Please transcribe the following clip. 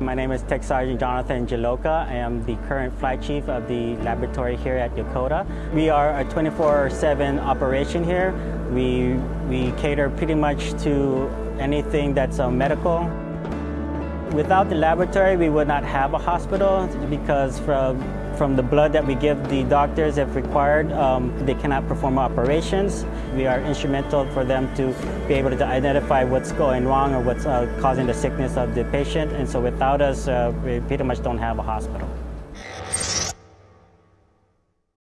My name is Tech Sergeant Jonathan Jaloka. I am the current flight chief of the laboratory here at Yokota. We are a 24-7 operation here. We, we cater pretty much to anything that's uh, medical. Without the laboratory, we would not have a hospital because from, from the blood that we give the doctors if required, um, they cannot perform operations. We are instrumental for them to be able to identify what's going wrong or what's uh, causing the sickness of the patient. And so without us, uh, we pretty much don't have a hospital.